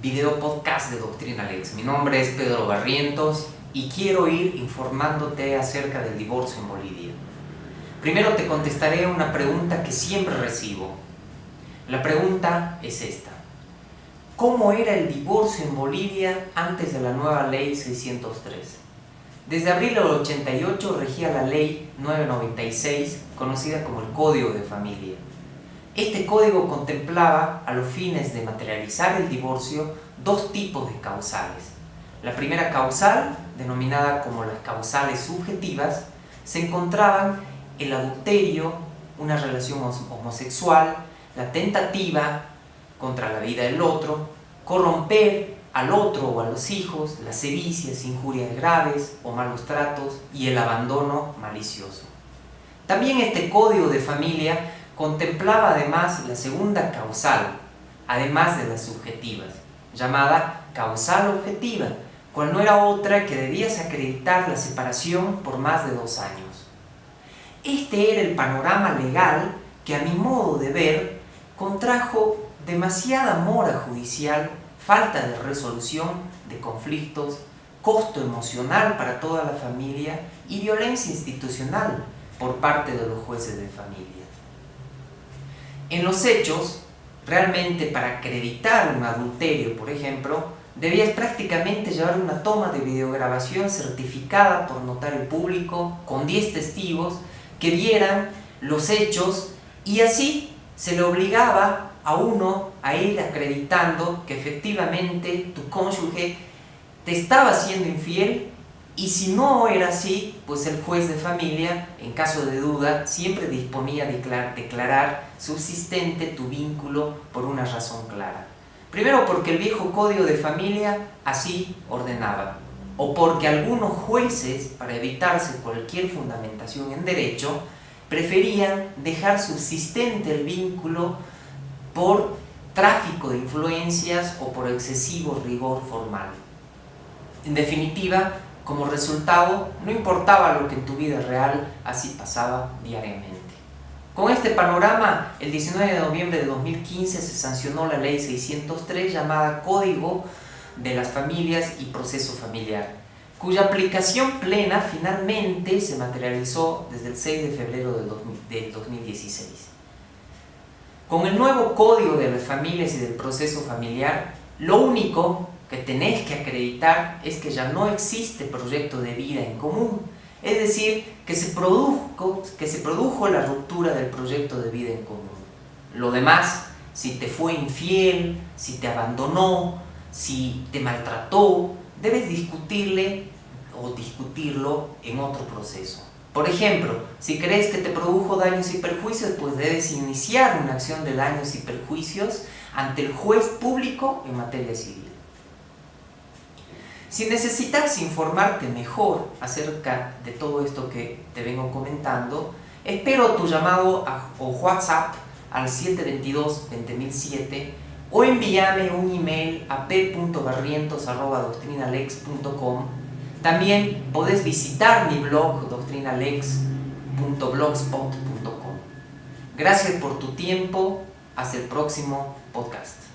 video podcast de Doctrina Lex. Mi nombre es Pedro Barrientos y quiero ir informándote acerca del divorcio en Bolivia. Primero te contestaré una pregunta que siempre recibo. La pregunta es esta. ¿Cómo era el divorcio en Bolivia antes de la nueva ley 603? Desde abril del 88 regía la ley 996, conocida como el Código de Familia. Este código contemplaba, a los fines de materializar el divorcio, dos tipos de causales. La primera causal, denominada como las causales subjetivas, se encontraban el adulterio, una relación homosexual, la tentativa contra la vida del otro, corromper al otro o a los hijos, las sedicias, injurias graves o malos tratos y el abandono malicioso. También este código de familia contemplaba además la segunda causal, además de las subjetivas, llamada causal objetiva, cual no era otra que debías acreditar la separación por más de dos años. Este era el panorama legal que a mi modo de ver contrajo demasiada mora judicial, falta de resolución de conflictos, costo emocional para toda la familia y violencia institucional por parte de los jueces de familia. En los hechos, realmente para acreditar un adulterio, por ejemplo, debías prácticamente llevar una toma de videograbación certificada por notario público con 10 testigos que vieran los hechos y así se le obligaba a uno a ir acreditando que efectivamente tu cónyuge te estaba siendo infiel y si no era así, pues el juez de familia, en caso de duda, siempre disponía a declarar, declarar subsistente tu vínculo por una razón clara. Primero porque el viejo código de familia así ordenaba, o porque algunos jueces, para evitarse cualquier fundamentación en derecho, preferían dejar subsistente el vínculo por tráfico de influencias o por excesivo rigor formal. En definitiva, como resultado, no importaba lo que en tu vida real así pasaba diariamente. Con este panorama, el 19 de noviembre de 2015 se sancionó la ley 603 llamada Código de las Familias y Proceso Familiar, cuya aplicación plena finalmente se materializó desde el 6 de febrero del 2016. Con el nuevo Código de las Familias y del Proceso Familiar, lo único que tenés que acreditar es que ya no existe proyecto de vida en común. Es decir, que se, produjo, que se produjo la ruptura del proyecto de vida en común. Lo demás, si te fue infiel, si te abandonó, si te maltrató, debes discutirle o discutirlo en otro proceso. Por ejemplo, si crees que te produjo daños y perjuicios, pues debes iniciar una acción de daños y perjuicios ante el juez público en materia civil. Si necesitas informarte mejor acerca de todo esto que te vengo comentando, espero tu llamado o WhatsApp al 722-20007 o envíame un email a p.barrientos.doctrinalex.com También podés visitar mi blog doctrinalex.blogspot.com Gracias por tu tiempo, hasta el próximo podcast.